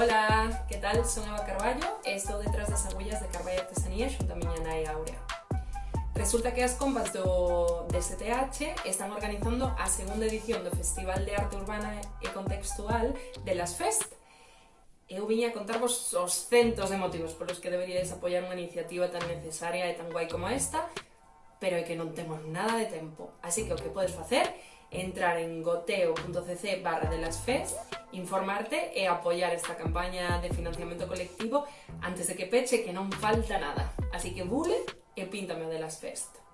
Hola, ¿qué tal? Soy Eva Carballo, estou detrás das agullas de Carballo Artesanía xunto a miña nai Aurea. Resulta que as compas do DSTH están organizando a segunda edición do Festival de Arte Urbana e Contextual de las Fest, Eu viña a contarvos os centos de motivos polos que deberíades apoiar unha iniciativa tan necesaria e tan guai como esta, pero é que non temos nada de tempo. Así que o que podes facer é entrar en goteo.cc barra de las fest informarte e apoiar esta campaña de financiamento colectivo antes de que peche que non falta nada. Así que bule e píntame de las FEST.